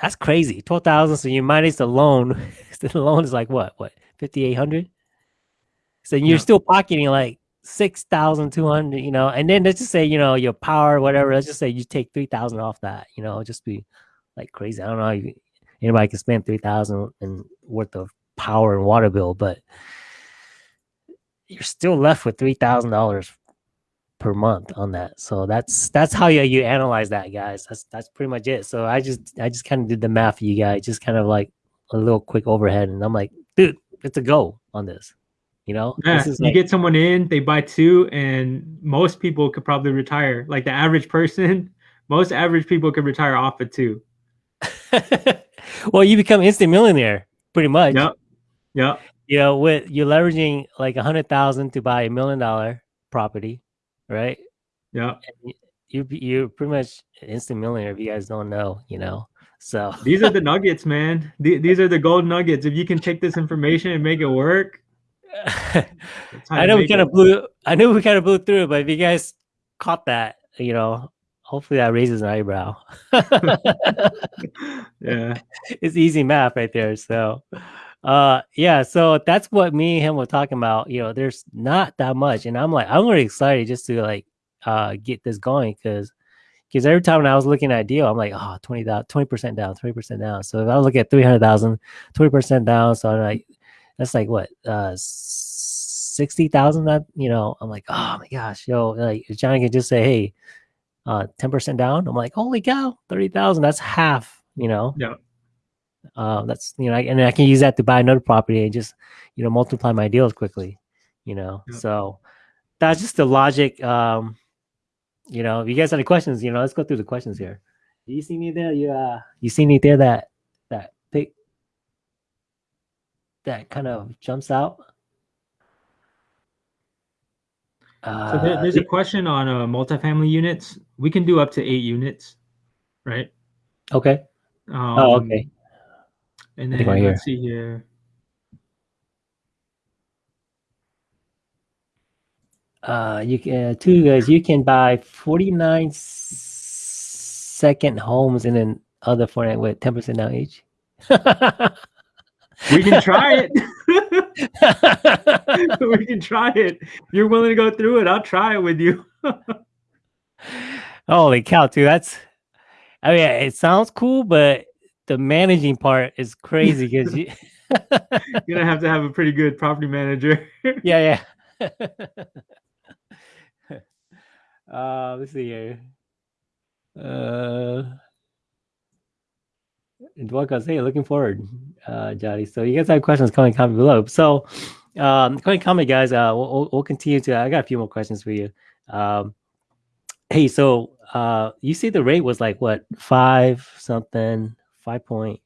that's crazy. 12,000. So you minus the loan, <laughs> the loan is like what, what, 5,800? So you're Yeah. still pocketing like 6,200, you know, and then let's just say, you know, your power, whatever, let's just say you take 3,000 off that, you know, just be like crazy. I don't know you, anybody can spend 3,000 and worth of power and water bill, but you're still left with $3,000 per month on that. So that's, that's how you, you analyze that guys. That's, that's pretty much it. So I just, I just kind of did the math for you guys, just kind of like a little quick overhead. And I'm like, dude, it's a go on this, you know, Yeah, this is you like, get someone in, they buy two, and most people could probably retire. Like the average person, <laughs> most average people could retire off of two. <laughs> well, you become instant millionaire pretty much. Yep. Yep. You know, with you're leveraging like a hundred thousand to buy a million dollar property, right? Yep. You you're pretty much an instant millionaire if you guys don't know, you know. So These are the <laughs> nuggets, man. The- These are the gold nuggets. If you can take this information and make it work, I know we kind of blew I knew we kind of blew through it, but if you guys caught that, you know, hopefully that raises an eyebrow. <laughs> Yeah. it's easy math right there. So, uh, yeah. So that's what me and him were talking about. You know, there's not that much, and I'm like, I'm really excited just to like, uh, get this going because, because every time when I was looking at a deal, I'm like, oh, 20 percent down, twenty percent down. So if I look at 300,000, 20 percent down, so I'm like, that's like what, uh, sixty thousand. That you know, I'm like, oh my gosh, yo, like if Johnny could just say, hey. Uh, 10% down. I'm like, holy cow, 30,000. That's half, you know? Yeah. uh, that's you know, I, and I can use that to buy another property and just you know multiply my deals quickly, you know. Yeah. So that's just the logic. Um, you know, if you guys have any questions, you know, let's go through the questions here. Do you see me there? You uh, you see me there? That that that kind of jumps out. So there, Uh, there's a question on uh, multifamily units. We can do up to eight units, right? okay. Um, Oh, okay. And then right let's see here. Uh, you can uh, two guys. You can buy forty nine second homes and then other forty nine with ten percent down each. <laughs> We can try it. <laughs> <laughs> we can try it. If you're willing to go through it, I'll try it with you. <laughs> Holy cow, dude! That's. I mean, it sounds cool, but the managing part is crazy because you. You're gonna have to have a pretty good property manager. yeah, yeah. uh, let's see here. Uh, Dwaka, hey, looking forward, uh, Jody. So you guys have questions, comment, comment below. So, Um, and comment, guys. Uh, we'll, we'll continue to. I got a few more questions for you. Um, hey, so uh, you see the rate was like what five something, five point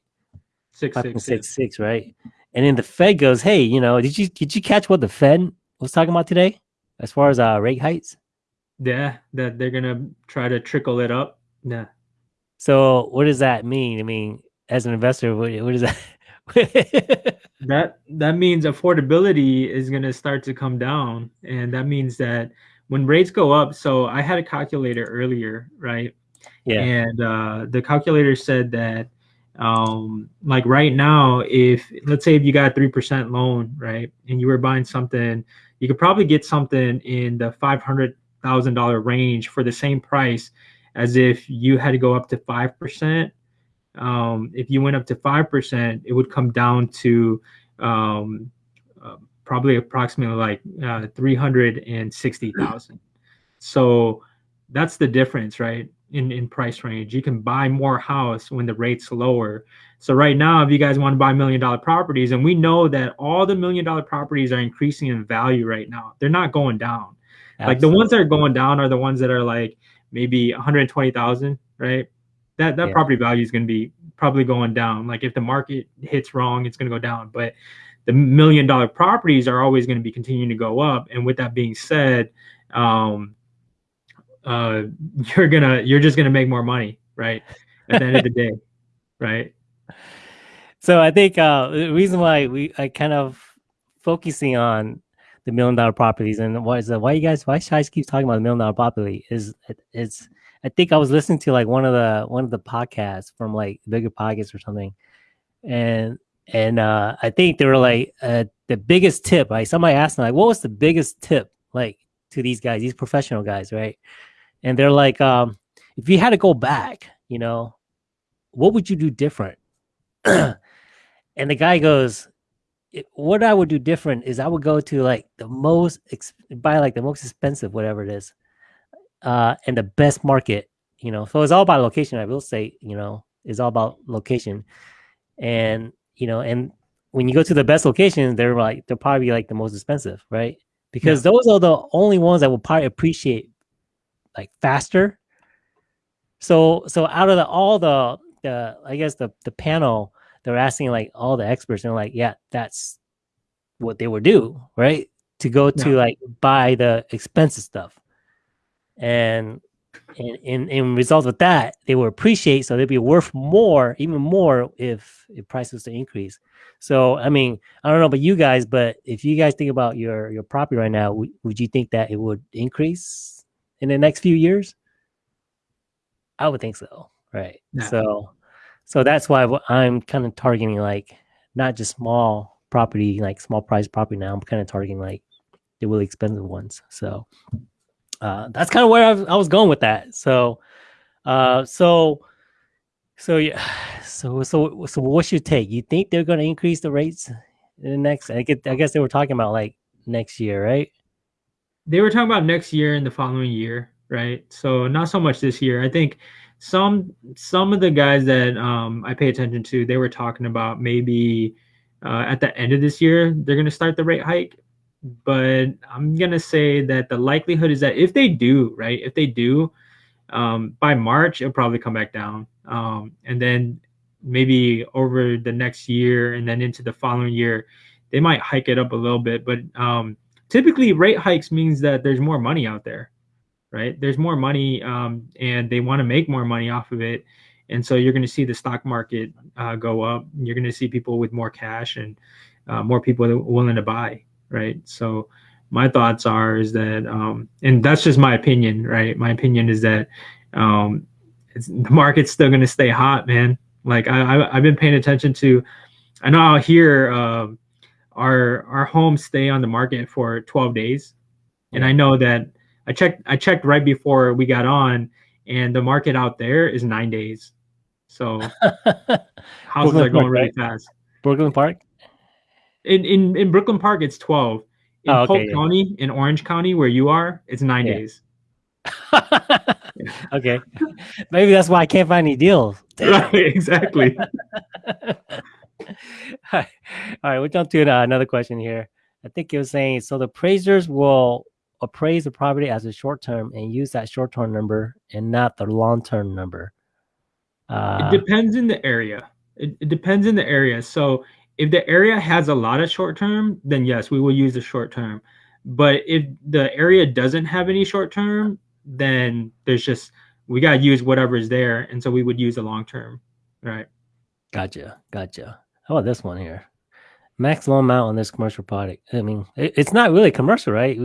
Six five six point six. six six, right? And then the Fed goes, "Hey, you know, did you did you catch what the Fed was talking about today as far as uh rate heights?" Yeah, that they're gonna try to trickle it up. Yeah. So what does that mean? I mean, as an investor, what, what does that? <laughs> That that means affordability is gonna start to come down, and that means that when rates go up. So I had a calculator earlier, right? yeah, and uh, the calculator said that um, like right now if let's say if you got a 3% loan right and you were buying something you could probably get something in the $500000 range for the same price as if you had to go up to 5% um, if you went up to 5% it would come down to um, uh, probably approximately like uh, 360000 so that's the difference right in, in price range. You can buy more house when the rate's lower. So right now, if you guys want to buy million dollar properties, and we know that all the million dollar properties are increasing in value right now, they're not going down. Like the ones that are going down are the ones that are like maybe 120,000, right? That that Yeah. property value is going to be probably going down. Like if the market hits wrong, it's going to go down. But the million dollar properties are always going to be continuing to go up. And with that being said, um, uh, <laughs> you're gonna you're just gonna make more money, right? At the end of the day, <laughs> right? So I think uh, the reason why we I kind of focusing on the million dollar properties and why is that why you guys why Shice keeps talking about the million dollar property is it- it's I think I was listening to like one of the one of the podcasts from like BiggerPockets or something, and and uh, I think they were like uh, the biggest tip. Right, somebody asked them like, what was the biggest tip like to these guys, these professional guys, right? And they're like, um, if you had to go back, you know, what would you do different? <clears throat> and the guy goes, "It- "What I would do different is I would go to like the most ex- buy like the most expensive whatever it is, uh, and the best market. You know, so it's all about location. I will say, you know, it's all about location, and you know, and when you go to the best location, they're like they're probably like the most expensive, right? Because those are the only ones that will probably appreciate like faster. So so out of the all the the I guess the the panel they're asking like all the experts and like yeah that's what they would do right? To go to Yeah. like buy the expensive stuff. And in in in result of that they will appreciate so they'd be worth more even more if if prices to increase. So i mean i don't know about you guys but if you guys think about your your property right now would, would you think that it would increase in the next few years? I would think so right? Yeah. so so that's why i'm kind of targeting like not just small property like small price property now i'm kind of targeting like the really expensive ones so uh, that's kind of where I was, going with that. So, uh, so, so yeah, <sighs> so so so what's your take? You think they're going to increase the rates in the next? I get, I guess they were talking about like next year, right? They were talking about next year and the following year, right? So not so much this year. I think some some of the guys that um, I pay attention to, they were talking about maybe uh, at the end of this year they're going to start the rate hike. But I'm gonna say that the likelihood is that if they do, right, if they do, um, by March it'll probably come back down, um, and then maybe over the next year and then into the following year, they might hike it up a little bit. But um, typically, rate hikes means that there's more money out there, right? There's more money, um, and they want to make more money off of it, and so you're going to see the stock market uh, go up. You're going to see people with more cash and uh, more people willing to buy, right? So my thoughts are is that, um, and that's just my opinion, right? My opinion is that um, it's, the market's still going to stay hot, man. Like I, I, I've been paying attention to. I know out here, um, our our homes stay on the market for 12 days, and I know that I checked I checked right before we got on, and the market out there is nine days. So <laughs> houses are going Park, really right? fast. Brooklyn Park. In in in Brooklyn Park, it's 12. In Oh, okay, Polk yeah. County, in Orange County, where you are, it's nine Yeah. days. <laughs> okay, maybe that's why I can't find any deals. <laughs> Right, exactly. All right, we'll jump to uh, another question here. I think it was saying so the appraisers will appraise the property as a short term and use that short term number and not the long term number. Uh, it depends in the area. It, it depends in the area. So if the area has a lot of short term, then yes, we will use the short term. But if the area doesn't have any short term, then there's just we gotta use whatever is there, and so we would use the long term, right? Gotcha, gotcha. How about this one here? Maximum amount on this commercial product. I mean, it, it's not really commercial, right?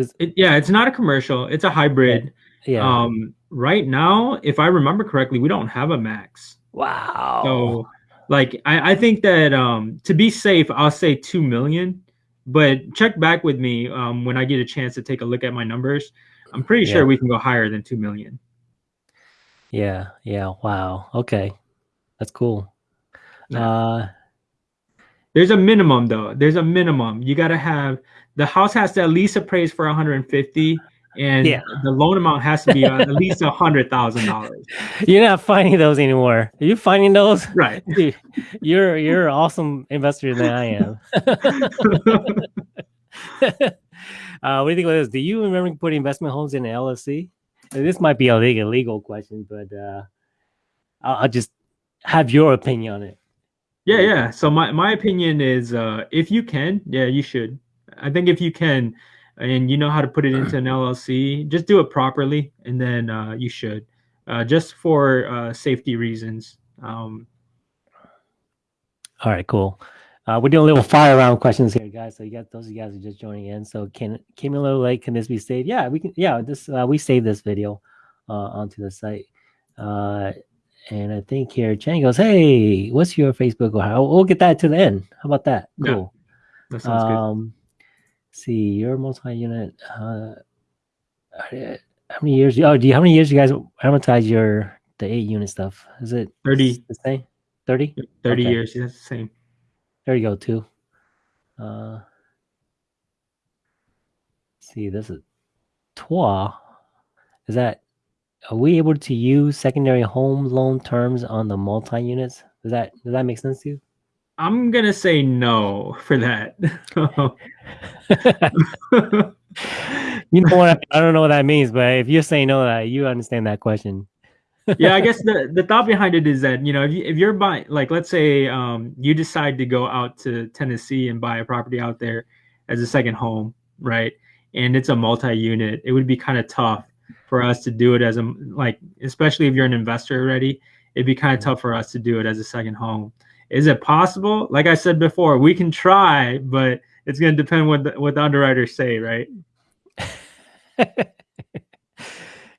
It's, it, yeah, it's not a commercial. It's a hybrid. Yeah. yeah. Um, right now, if I remember correctly, we don't have a max. Wow. So, like, I, I think that um, to be safe, I'll say two million. But check back with me um, when I get a chance to take a look at my numbers. I'm pretty yeah. sure we can go higher than two million. Yeah. Yeah. Wow. Okay. That's cool. Yeah. Uh, there's a minimum though. There's a minimum. You got to have the house has to at least appraise for 150 and yeah. the loan amount has to be at <laughs> least a hundred thousand dollars. You're not finding those anymore. Are you finding those? Right. <laughs> Dude, you're you're an awesome investor than I am. <laughs> uh, what do you think about this? Do you remember putting investment homes in LLC? This might be a legal, legal question, but uh, I'll, I'll just have your opinion on it. Yeah, yeah. So my, my opinion is uh, if you can, yeah, you should. I think if you can and you know how to put it into an <clears throat> LLC, just do it properly and then uh, you should. Uh, just for uh, safety reasons. Um, All right, cool. Uh, we're doing a little fire round questions here, guys. So you got those of you guys are just joining in. So can came a little late. Can this be saved? Yeah, we can. Yeah, this uh, we saved this video uh, onto the site. Uh, and I think here Chang goes, "Hey, what's your Facebook?" Or we'll get that to the end. How about that? Cool. Yeah, that sounds um, good. See, your multi-unit. Uh, how many years? Oh, do you? How many years you guys amortize your the eight unit stuff? Is it thirty? The same. Thirty. Thirty okay. years. That's the same. There you go. Too. Uh, see, this is TWA. Is that are we able to use secondary home loan terms on the multi units? Does that does that make sense to you? I'm gonna say no for that. <laughs> you know what? I don't know what that means, but if you're saying no, that you understand that question. <laughs> yeah, I guess the, the thought behind it is that you know if, you, if you're buying like let's say um, you decide to go out to Tennessee and buy a property out there as a second home, right? And it's a multi-unit, it would be kind of tough for us to do it as a like, especially if you're an investor already, it'd be kind of tough for us to do it as a second home. Is it possible? Like I said before, we can try, but it's going to depend what the, what the underwriters say, right? <laughs> yeah,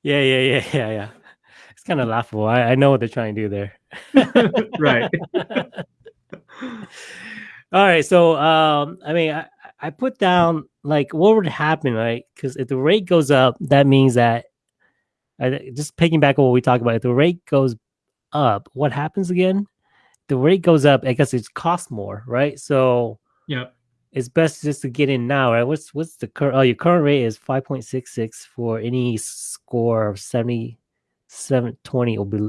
yeah, yeah, yeah, yeah. It's kind of laughable. I, I know what they're trying to do there. <laughs> <laughs> right. All right. So, um, I mean, I, I put down like what would happen, right? Because if the rate goes up, that means that I, just picking back on what we talked about, if the rate goes up, what happens again? The rate goes up, I guess it costs more, right? So, yeah, it's best just to get in now, right? What's what's the current? Oh, your current rate is five point six six for any score of seventy seven twenty or be,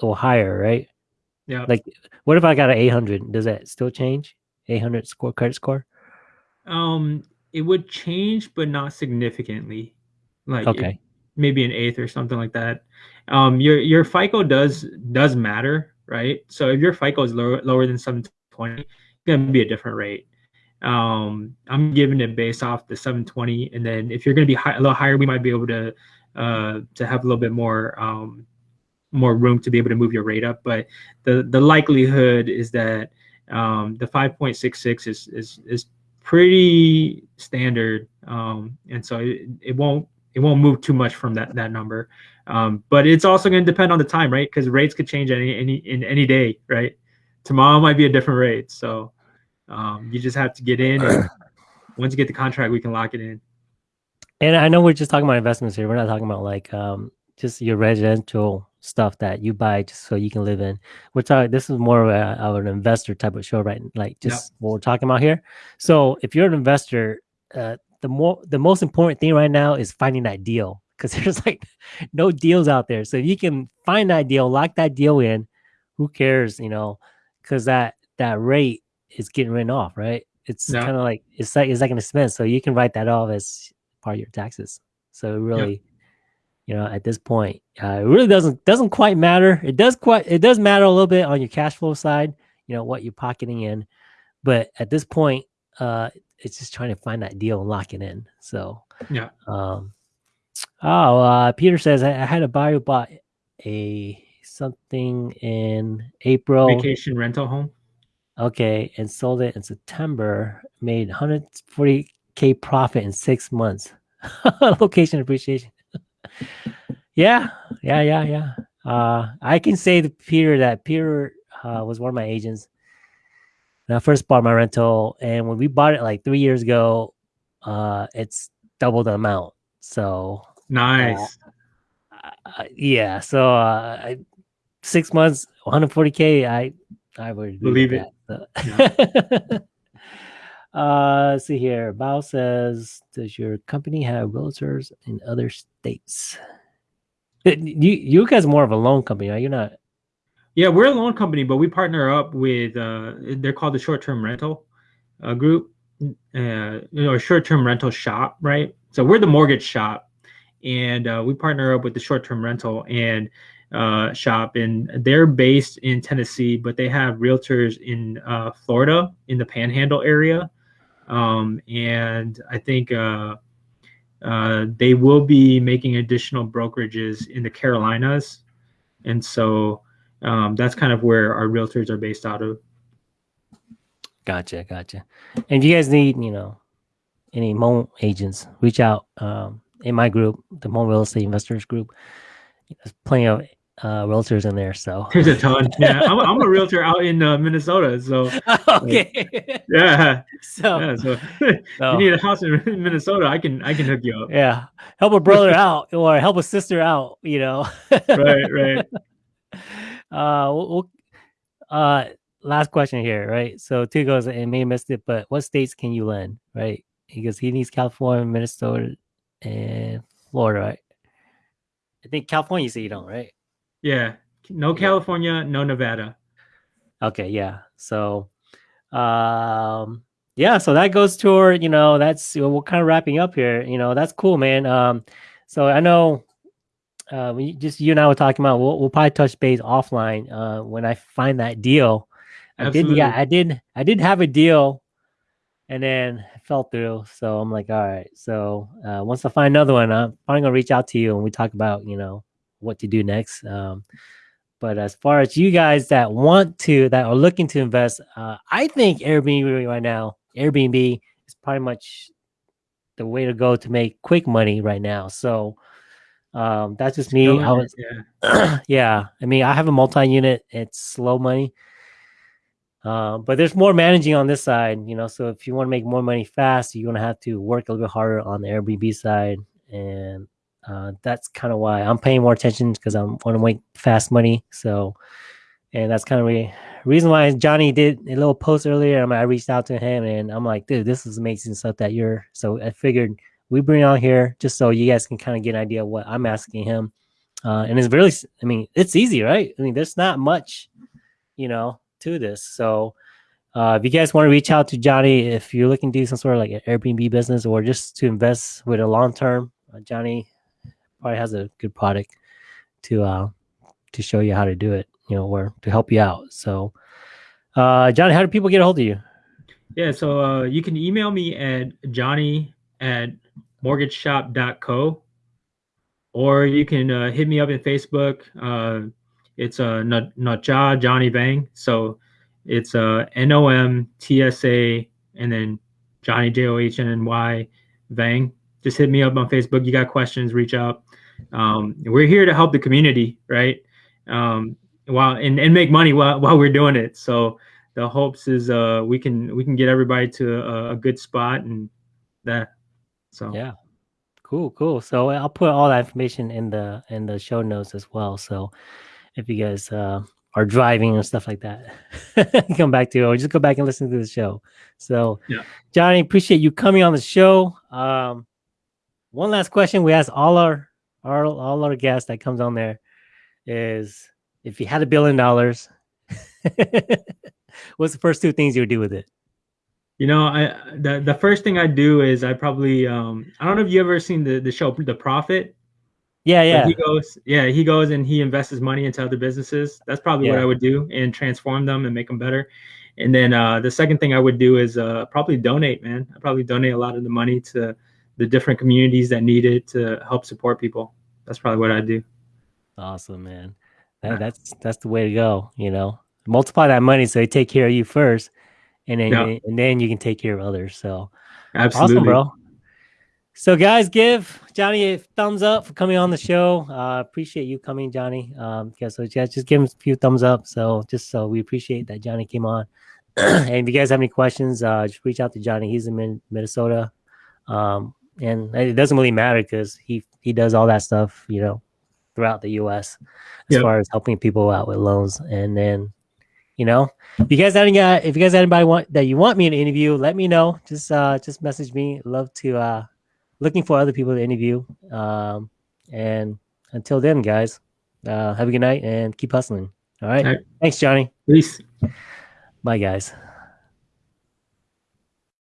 or higher, right? Yeah. Like, what if I got an eight hundred? Does that still change? Eight hundred score credit score? Um, it would change, but not significantly. Like, okay, it, maybe an eighth or something like that. Um, your your FICO does does matter, right? So if your FICO is lower lower than seven twenty, it's gonna be a different rate um, I'm giving it based off the 720, and then if you're going to be high, a little higher, we might be able to uh, to have a little bit more um, more room to be able to move your rate up. But the the likelihood is that um, the 5.66 is is is pretty standard, um, and so it, it won't it won't move too much from that that number. Um, but it's also going to depend on the time, right? Because rates could change any any in any day, right? Tomorrow might be a different rate, so um, you just have to get in. And <clears throat> once you get the contract, we can lock it in. And I know we're just talking about investments here. We're not talking about like um, just your residential stuff that you buy just so you can live in. We're talking. This is more of, a, of an investor type of show, right? Like just yep. what we're talking about here. So if you're an investor, uh, the more the most important thing right now is finding that deal because <laughs> there's like no deals out there. So if you can find that deal, lock that deal in, who cares, you know? Because that that rate is getting written off, right? it's Yeah. kind of like it's like it's like an expense, so you can write that off as part of your taxes. So it really, you know, at this point, uh, it really doesn't doesn't quite matter. It does quite it does matter a little bit on your cash flow side, you know, what you're pocketing in, but at this point, uh, it's just trying to find that deal and lock it in. So Yeah. um, oh, uh, Peter says I, I had a buyer who bought a something in April. Vacation rental home. Okay, and sold it in September. Made 140k profit in six months. <laughs> Location appreciation. <laughs> yeah, yeah, yeah, yeah. Uh, I can say to Peter that Peter uh, was one of my agents when I first bought my rental, and when we bought it like three years ago, uh, it's double the amount. So Nice. uh, yeah, so uh, I, six months, 140k. I I would Believe it. that, so. <laughs> uh, let's see here. Bao says, "Does your company have realtors in other states?" Uh, You you guys are more of a loan company, right? You're not. Yeah, we're a loan company, but we partner up with. Uh, they're called the short term rental uh, group, uh, you know, a short term rental shop, right? So we're the mortgage shop, and uh, we partner up with the short term rental and uh, shop, and they're based in Tennessee, but they have realtors in uh, Florida in the Panhandle area, um, and I think. Uh, uh, they will be making additional brokerages in the Carolinas, and so um, that's kind of where our realtors are based out of. Gotcha, gotcha. And if you guys need, you know, any Hmong agents, reach out. Um, in my group, the Hmong Real Estate Investors Group, there's plenty of uh, realtors in there. So There's a ton. <laughs> Yeah, I'm, I'm a realtor out in uh, Minnesota, so <laughs> okay. yeah, so yeah. So <laughs> so- you need a house in Minnesota, I can I can hook you up. yeah, help a brother out or help a sister out. You know. Right, right. Uh, we'll, uh, last question here, right? So two goes and may have missed it, but what states can you lend, right? Because he needs California, Minnesota, and Florida, right? I think California, you say you don't, right? Yeah, no Yeah. California, no Nevada. Okay, yeah. So, um, yeah. So that goes toward you know that's we're kind of wrapping up here. You know that's cool, man. Um, so I know, uh, we just you and I were talking about. We'll, we'll probably touch base offline. Uh, when I find that deal, I did. Yeah, I did. I did have a deal, and then it fell through. So I'm like, all right. So uh, once I find another one, I'm probably gonna reach out to you and we talk about you know what to do next. Um, but as far as you guys that want to, that are looking to invest, uh, I think Airbnb right now, Airbnb is pretty much the way to go to make quick money right now. So um, that's just me. I was, yeah. <clears throat> yeah. I mean, I have a multi-unit. It's slow money, uh, but there's more managing on this side. You know, so if you want to make more money fast, you're gonna have to work a little bit harder on the Airbnb side, and uh, that's kind of why I'm paying more attention because I want to make fast money. So, and that's kind of the reason why Johnny did a little post earlier. I, I reached out to him and I'm like, dude, this is amazing stuff that you're. So I figured we bring on here just so you guys can kind of get an idea of what I'm asking him. Uh, and it's really, I mean, it's easy, right? I mean, there's not much, you know, to this. So, uh, if you guys want to reach out to Johnny, if you're looking to do some sort of like an Airbnb business or just to invest with a long term, uh, Johnny probably has a good product to uh to show you how to do it, you know, or to help you out. So, uh, Johnny, how do people get a hold of you? Yeah, so uh, you can email me at johnny at mortgageshop.co or you can uh, hit me up in Facebook. Uh, it's uh, Not- Johnny Vang. So it's uh, N O M T S A and then Johnny J O H N N Y Vang. Just hit me up on Facebook. You got questions, reach out. Um, we're here to help the community, right? Um, while and, and make money while, while we're doing it. So the hopes is uh we can we can get everybody to a, a good spot and that so Yeah. Cool, cool. So I'll put all that information in the in the show notes as well. So if you guys uh, are driving and stuff like that, <laughs> come back to it or just go back and listen to the show. So Yeah. Johnny, appreciate you coming on the show. Um, one last question we ask all our, our all our guests that comes on there is if you had a billion dollars, <laughs> what's the first two things you would do with it? You know, I the the first thing I do is I probably um I don't know if you ever seen the the show The Profit. Yeah, yeah. He goes, yeah, he goes and he invests his money into other businesses. That's probably yeah. what I would do and transform them and make them better. And then uh, the second thing I would do is uh, probably donate, man. I probably donate a lot of the money to the different communities that need it to help support people. That's probably what I do. Awesome, man. That, that's that's the way to go. You know, multiply that money so they take care of you first, and then yeah. and then you can take care of others. So, absolutely, awesome, bro. So, guys, give Johnny a thumbs up for coming on the show. Uh, appreciate you coming, Johnny. Um, yeah, so just, just give him a few thumbs up. So, just so we appreciate that Johnny came on. <clears throat> and if you guys have any questions, uh, just reach out to Johnny. He's in Minnesota. Um, and it doesn't really matter because he he does all that stuff, you know, throughout the U.S. as yep. far as helping people out with loans. And then, you know, if you guys have any, if you guys have anybody want that you want me to interview, let me know. Just uh, just message me. Love to uh, looking for other people to interview. Um, and until then, guys, uh, have a good night and keep hustling. All right. All right. Thanks, Johnny. Peace. Bye, guys.